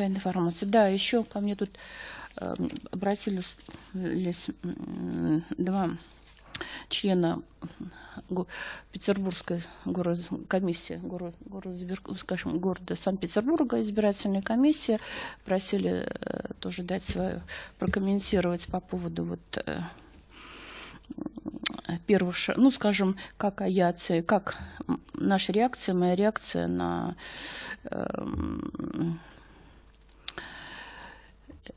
такая информация. Да, еще ко мне тут э, обратились м, два члена Петербургской город, комиссии город, скажем, города Санкт-Петербурга избирательная комиссия просили э, тоже дать свою прокомментировать по поводу вот э, первых, ну, скажем, как авиация, как наша реакция, моя реакция на эм,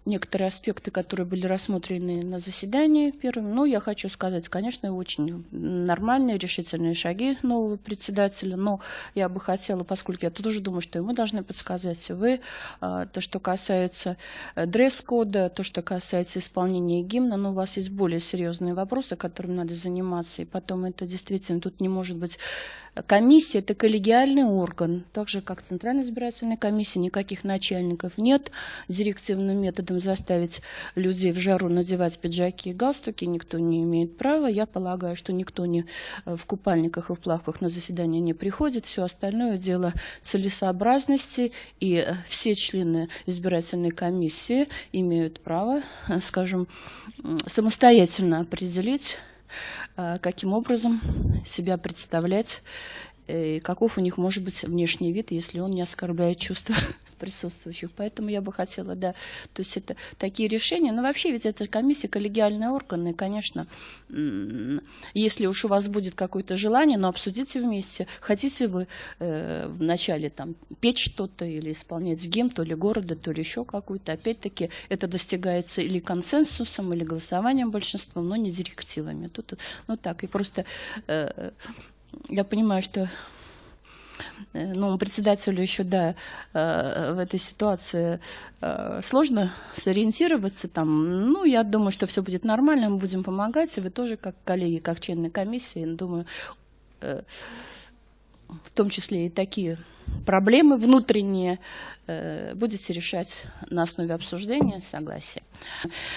некоторые аспекты, которые были рассмотрены на заседании первым. Но я хочу сказать, конечно, очень нормальные решительные шаги нового председателя. Но я бы хотела, поскольку я тоже думаю, что мы должны подсказать, вы, а, то, что касается э, дресс-кода, то, что касается исполнения гимна, но у вас есть более серьезные вопросы, которыми надо заниматься. И потом это действительно, тут не может быть комиссия, это коллегиальный орган, так же, как Центральная избирательная комиссия, никаких начальников нет, директивным методом заставить людей в жару надевать пиджаки и галстуки никто не имеет права. Я полагаю, что никто не э, в купальниках и в плавках на заседание не приходит. Все остальное дело целесообразности. И э, все члены избирательной комиссии имеют право, э, скажем, самостоятельно определить, каким образом себя представлять, и каков у них может быть внешний вид, если он не оскорбляет чувства присутствующих. Поэтому я бы хотела, да, то есть это такие решения. Но вообще ведь это комиссия, коллегиальные органы, и, конечно, если уж у вас будет какое-то желание, но обсудите вместе, хотите вы э, вначале там петь что-то или исполнять гимн, то ли города, то ли еще какую-то. Опять-таки это достигается или консенсусом, или голосованием большинством, но не директивами. Тут, ну так, и просто э, я понимаю, что э, ну, председателю еще, да, э, в этой ситуации э, сложно сориентироваться там. Ну, я думаю, что все будет нормально, мы будем помогать, и вы тоже, как коллеги, как члены комиссии, думаю, э, в том числе и такие проблемы внутренние э, будете решать на основе обсуждения, согласия.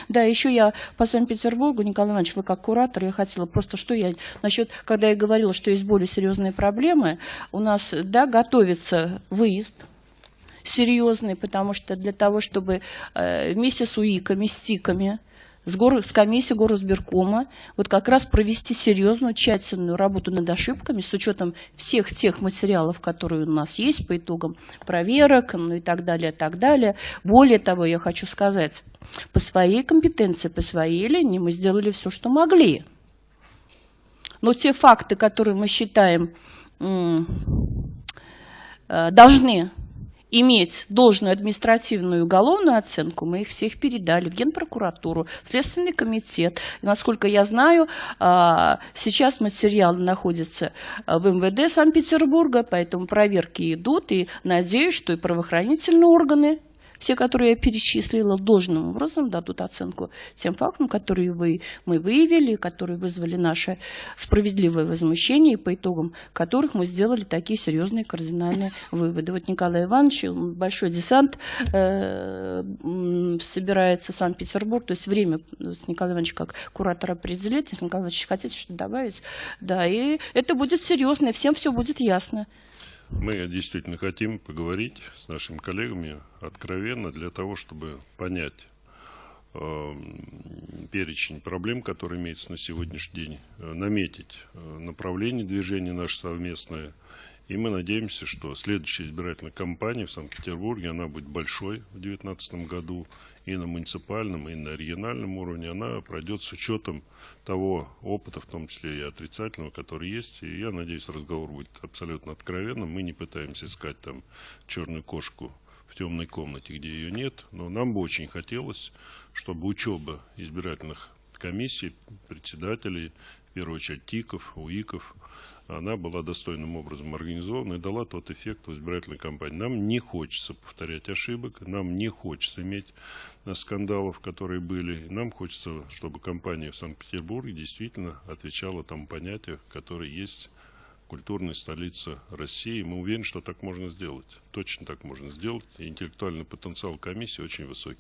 Да, еще я по Санкт-Петербургу, Николай Иванович, вы как куратор, я хотела просто, что я насчет, когда я говорила, что есть более серьезные проблемы, у нас, да, готовится выезд, серьезный, потому что для того, чтобы э, вместе с УИКами, с ТИКами, с, гор, с комиссией горосберкома вот как раз провести серьезную, тщательную работу над ошибками с учетом всех тех материалов, которые у нас есть по итогам проверок, ну и так далее, так далее. Более того, я хочу сказать, по своей компетенции, по своей линии мы сделали все, что могли. Но те факты, которые мы считаем э, должны иметь должную административную и уголовную оценку, мы их всех передали в Генпрокуратуру, в Следственный комитет. И, насколько я знаю, а, сейчас материал находится а, в МВД Санкт-Петербурга, поэтому проверки идут, и надеюсь, что и правоохранительные органы все, которые я перечислила, должным образом дадут оценку тем фактам, которые вы, мы выявили, которые вызвали наше справедливое возмущение, и по итогам которых мы сделали такие серьезные кардинальные выводы. Вот Николай Иванович, большой десант э, собирается в Санкт-Петербург, то есть время вот Николай Иванович как куратор определит, если Николай Иванович хотите что-то добавить, да, и это будет серьезно, и всем все будет ясно. Мы действительно хотим поговорить с нашими коллегами откровенно для того, чтобы понять э, перечень проблем, которые имеются на сегодняшний день, э, наметить э, направление движения наше совместное. И мы надеемся, что следующая избирательная кампания в Санкт-Петербурге, она будет большой в 2019 году и на муниципальном, и на региональном уровне. Она пройдет с учетом того опыта, в том числе и отрицательного, который есть. И я надеюсь, разговор будет абсолютно откровенным. Мы не пытаемся искать там черную кошку в темной комнате, где ее нет. Но нам бы очень хотелось, чтобы учеба избирательных комиссий, председателей, в первую очередь ТИКов, УИКов, она была достойным образом организована и дала тот эффект в избирательной кампании. Нам не хочется повторять ошибок, нам не хочется иметь скандалов, которые были. Нам хочется, чтобы кампания в Санкт-Петербурге действительно отвечала тому понятию, которое есть культурная столица России. Мы уверены, что так можно сделать. Точно так можно сделать. Интеллектуальный потенциал комиссии очень высокий.